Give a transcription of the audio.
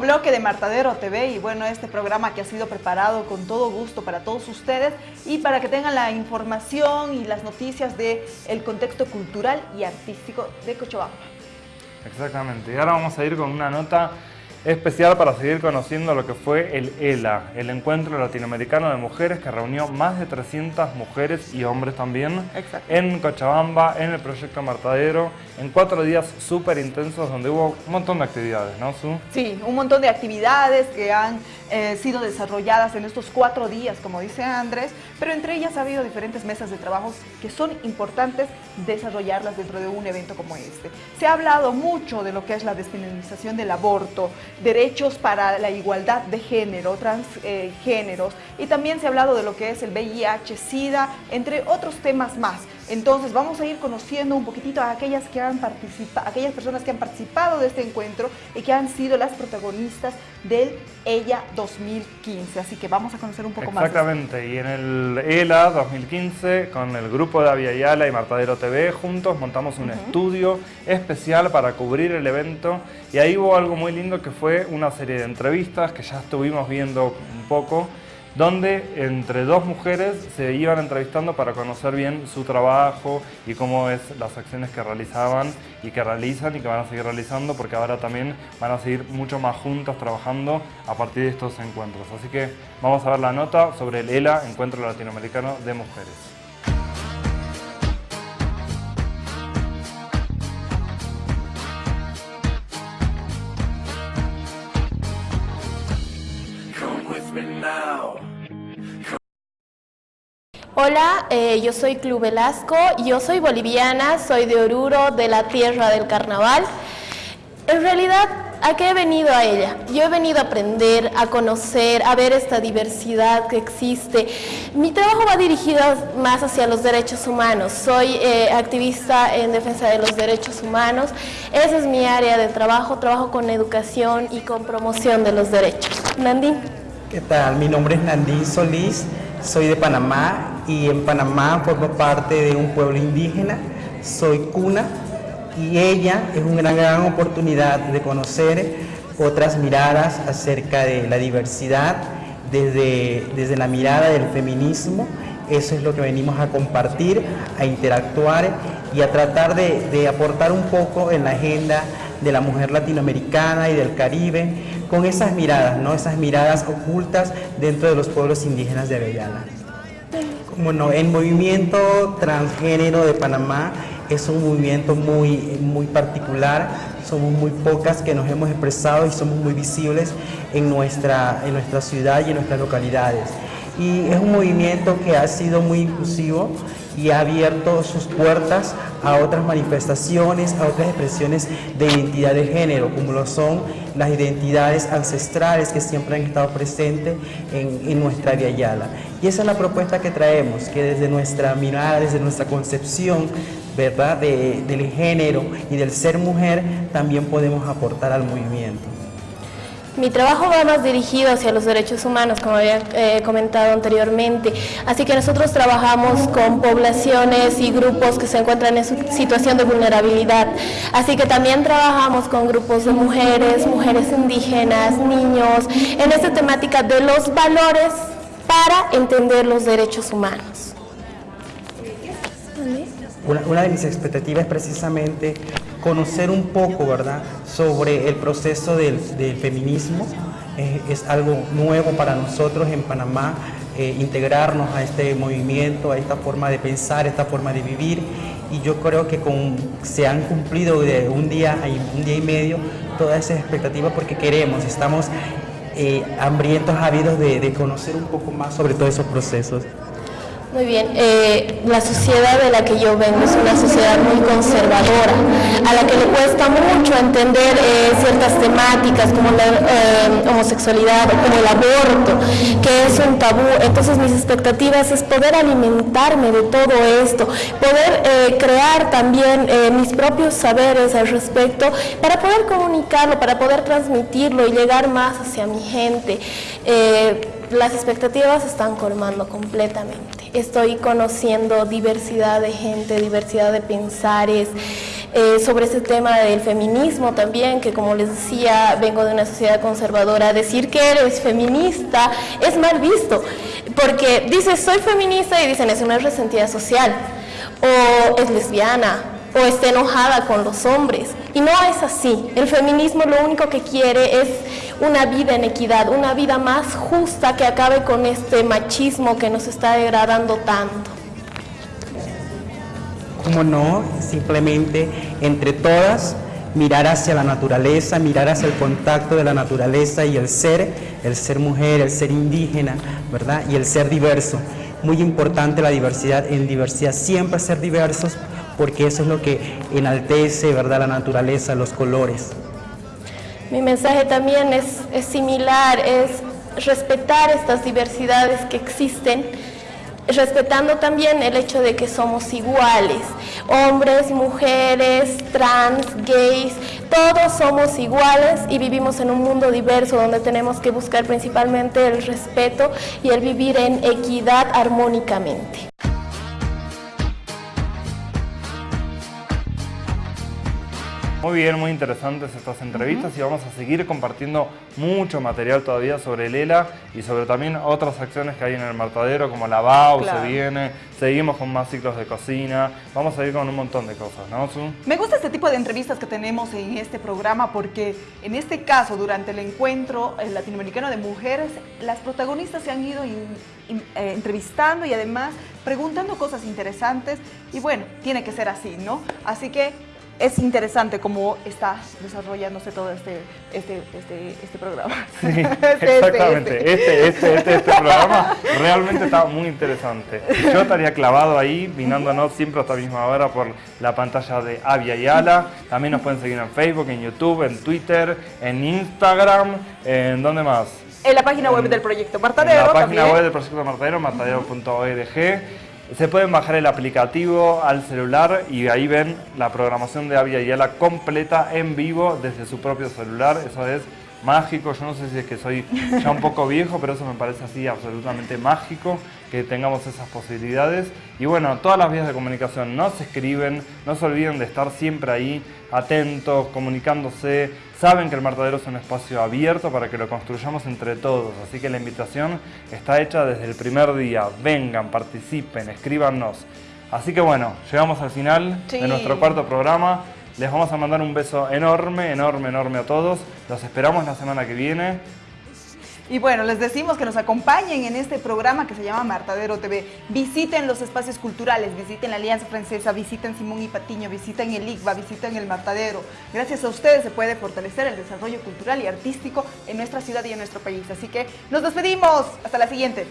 bloque de Martadero TV y bueno, este programa que ha sido preparado con todo gusto para todos ustedes y para que tengan la información y las noticias del el contexto cultural y artístico de Cochabamba. Exactamente, y ahora vamos a ir con una nota especial para seguir conociendo lo que fue el ELA, el Encuentro Latinoamericano de Mujeres que reunió más de 300 mujeres y hombres también en Cochabamba, en el Proyecto Martadero, en cuatro días súper intensos donde hubo un montón de actividades, ¿no, Su? Sí, un montón de actividades que han eh, sido desarrolladas en estos cuatro días, como dice Andrés, pero entre ellas ha habido diferentes mesas de trabajo que son importantes desarrollarlas dentro de un evento como este. Se ha hablado mucho de lo que es la despenalización del aborto, derechos para la igualdad de género, transgéneros, y también se ha hablado de lo que es el VIH, SIDA, entre otros temas más. Entonces vamos a ir conociendo un poquitito a aquellas, que han aquellas personas que han participado de este encuentro y que han sido las protagonistas del ELA 2015. Así que vamos a conocer un poco más. Exactamente, y en el ELA 2015 con el grupo de Aviala y Martadero TV juntos montamos un estudio especial para cubrir el evento y ahí hubo algo muy lindo que fue una serie de entrevistas que ya estuvimos viendo un poco donde entre dos mujeres se iban entrevistando para conocer bien su trabajo y cómo es las acciones que realizaban y que realizan y que van a seguir realizando porque ahora también van a seguir mucho más juntas trabajando a partir de estos encuentros. Así que vamos a ver la nota sobre el ELA, Encuentro Latinoamericano de Mujeres. Hola, eh, yo soy Club Velasco, yo soy boliviana, soy de Oruro, de la tierra del carnaval. En realidad, ¿a qué he venido a ella? Yo he venido a aprender, a conocer, a ver esta diversidad que existe. Mi trabajo va dirigido más hacia los derechos humanos. Soy eh, activista en defensa de los derechos humanos. Esa es mi área de trabajo. Trabajo con educación y con promoción de los derechos. Nandín. ¿Qué tal? Mi nombre es Nandín Solís. Soy de Panamá y en Panamá formo parte de un pueblo indígena. Soy cuna y ella es una gran oportunidad de conocer otras miradas acerca de la diversidad desde, desde la mirada del feminismo. Eso es lo que venimos a compartir, a interactuar y a tratar de, de aportar un poco en la agenda de la mujer latinoamericana y del Caribe, con esas miradas, ¿no? esas miradas ocultas dentro de los pueblos indígenas de Avellana. Bueno, el movimiento transgénero de Panamá es un movimiento muy, muy particular, somos muy pocas que nos hemos expresado y somos muy visibles en nuestra, en nuestra ciudad y en nuestras localidades. Y es un movimiento que ha sido muy inclusivo y ha abierto sus puertas a otras manifestaciones, a otras expresiones de identidad de género, como lo son las identidades ancestrales que siempre han estado presentes en, nuestra Via Yala. Y esa es la propuesta que traemos, que desde nuestra mirada, desde nuestra concepción, ¿verdad?, del género y del ser mujer, también podemos aportar al movimiento. Mi trabajo va más dirigido hacia los derechos humanos, como había eh, comentado anteriormente. Así que nosotros trabajamos con poblaciones y grupos que se encuentran en situación de vulnerabilidad. Así que también trabajamos con grupos de mujeres, mujeres indígenas, niños, en esta temática de los valores para entender los derechos humanos. Una, de mis expectativas precisamente conocer un poco, ¿verdad?, sobre el proceso del, feminismo. es algo nuevo para nosotros en Panamá, eh, integrarnos a este movimiento, a esta forma de pensar, esta forma de vivir. Y yo creo que se han cumplido de un día, un día y medio todas esas expectativas porque queremos, estamos eh, hambrientos, ávidos de, de conocer un poco más sobre todos esos procesos. Muy bien, eh, la sociedad de la que yo vengo es una sociedad muy conservadora, a la que le cuesta mucho entender eh, ciertas temáticas como la eh, homosexualidad o como el aborto, que es un tabú. Entonces mis expectativas es poder alimentarme de todo esto, poder crear también mis propios saberes al respecto para poder comunicarlo, para poder transmitirlo y llegar más hacia mi gente. las expectativas están colmando completamente estoy conociendo diversidad de gente, diversidad de pensares, eh, sobre ese tema del feminismo también, que como les decía, vengo de una sociedad conservadora, decir que eres feminista es mal visto, porque dices soy feminista y dicen es una resentida social, o es lesbiana, o está enojada con los hombres. Y no es así. El feminismo lo único que quiere es una vida en equidad, una vida más justa que acabe con este machismo que nos está degradando tanto. Como no, simplemente entre todas mirar hacia la naturaleza, mirar hacia el contacto de la naturaleza y el ser, el ser mujer, el ser indígena, ¿verdad? Y el ser diverso. Muy importante la diversidad, en diversidad siempre ser diversos, porque eso es lo que enaltece, ¿verdad? La naturaleza, los colores. Mi mensaje también es, similar, es respetar estas diversidades que existen, respetando también el hecho de que somos iguales, hombres, mujeres, trans, gays, todos somos iguales y vivimos en un mundo diverso donde tenemos que buscar principalmente el respeto y el vivir en equidad armónicamente. Muy bien, muy interesantes estas entrevistas y vamos a seguir compartiendo mucho material todavía sobre Lela y sobre también otras acciones que hay en el Martadero como la BAU, se viene, seguimos con más ciclos de cocina, vamos a ir con un montón de cosas, ¿no, Me gusta este tipo de entrevistas que tenemos en este programa porque en este caso, durante el encuentro latinoamericano de mujeres, las protagonistas se han ido eh, entrevistando y además preguntando cosas interesantes. Y bueno, tiene que ser así, ¿no? Así que es interesante cómo está desarrollándose todo este, este, este, este programa. Sí, este, exactamente. Este, este, este, este, programa realmente está muy interesante. Yo estaría clavado ahí, vinándonos siempre a esta misma hora por la pantalla de Avia y Ala. También nos pueden seguir en Facebook, en YouTube, en Twitter, en Instagram, ¿en dónde más? En la página web del proyecto Martadero. En la página web del proyecto Martadero, martadero.org. Se pueden bajar el aplicativo al celular y ahí ven la programación de Avia Yala completa en vivo desde su propio celular. Eso es mágico. Yo no sé si es que soy ya un poco viejo, pero eso me parece así absolutamente mágico que tengamos esas posibilidades. Y bueno, todas las vías de comunicación no se escriben, no se olviden de estar siempre ahí, atentos, comunicándose. Saben que el Martadero es un espacio abierto para que lo construyamos entre todos, así que la invitación está hecha desde el primer día. Vengan, participen, escríbanos. Así que bueno, llegamos al final de nuestro cuarto programa. Les vamos a mandar un beso enorme, enorme, enorme a todos. Los esperamos la semana que viene. Y bueno, les decimos que nos acompañen en este programa que se llama Martadero TV. Visiten los espacios culturales, visiten la Alianza Francesa, visiten Simón y Patiño, visiten el ICBA, visiten el Martadero. Gracias a ustedes se puede fortalecer el desarrollo cultural y artístico en nuestra ciudad y en nuestro país. Así que nos despedimos. Hasta la siguiente.